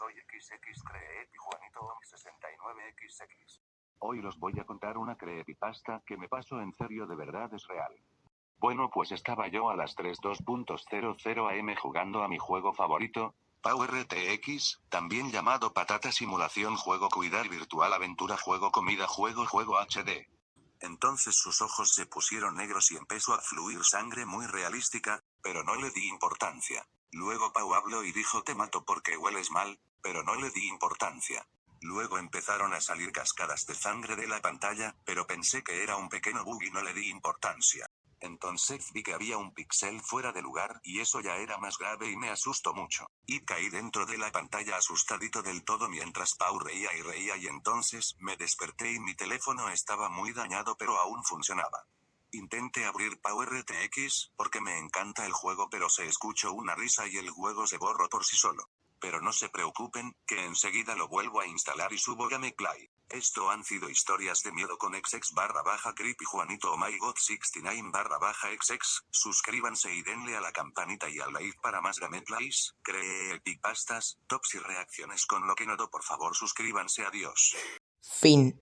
soy XX Creepy Juanito 69XX. Hoy los voy a contar una creepypasta que me pasó en serio de verdad es real. Bueno pues estaba yo a las 3.2.00 am jugando a mi juego favorito, PowerTX, también llamado Patata Simulación Juego Cuidar Virtual Aventura Juego Comida Juego Juego HD. Entonces sus ojos se pusieron negros y empezó a fluir sangre muy realística, pero no le di importancia. Luego Pau habló y dijo te mato porque hueles mal, pero no le di importancia. Luego empezaron a salir cascadas de sangre de la pantalla, pero pensé que era un pequeño bug y no le di importancia. Entonces vi que había un pixel fuera de lugar y eso ya era más grave y me asustó mucho. Y caí dentro de la pantalla asustadito del todo mientras Pau reía y reía y entonces me desperté y mi teléfono estaba muy dañado pero aún funcionaba. Intenté abrir PowerTX, porque me encanta el juego pero se escuchó una risa y el juego se borró por sí solo. Pero no se preocupen, que enseguida lo vuelvo a instalar y subo Gameplay. Esto han sido historias de miedo con XX barra baja creepy Juanito oh my god 69 barra baja XX. Suscríbanse y denle a la campanita y al like para más gameplays, creepypastas, tops y reacciones con lo que noto por favor suscríbanse adiós. Fin.